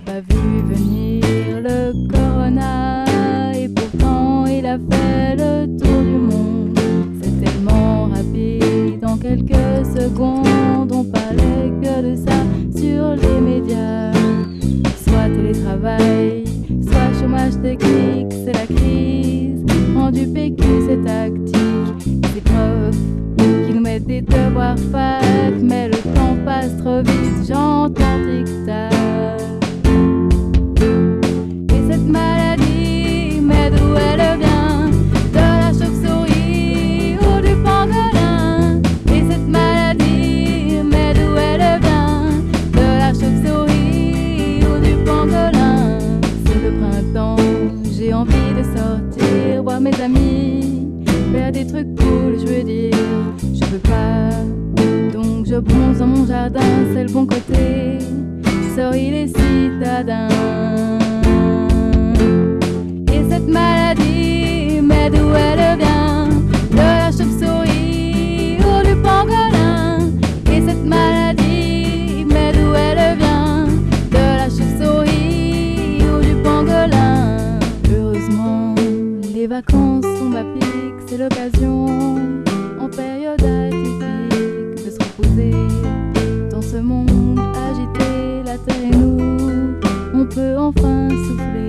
pas vu venir le corona et pourtant il a fait le tour du monde. C'est tellement rapide, en quelques secondes on parlait que de ça sur les médias. Soit télétravail, soit chômage technique, c'est la crise. Rendu PQ, c'est tactique, c'est preuve qui nous mettent des devoirs fat, mais le temps passe trop vite, j'en mes amis Faire des trucs cool, je veux dire, je peux pas. Donc je bronze dans mon jardin, c'est le bon côté. Sorry les citadins et cette maladie, mais d'où elle vient vacances sont ma pique C'est l'occasion, en période atypique De se reposer dans ce monde agité La terre et nous, on peut enfin souffler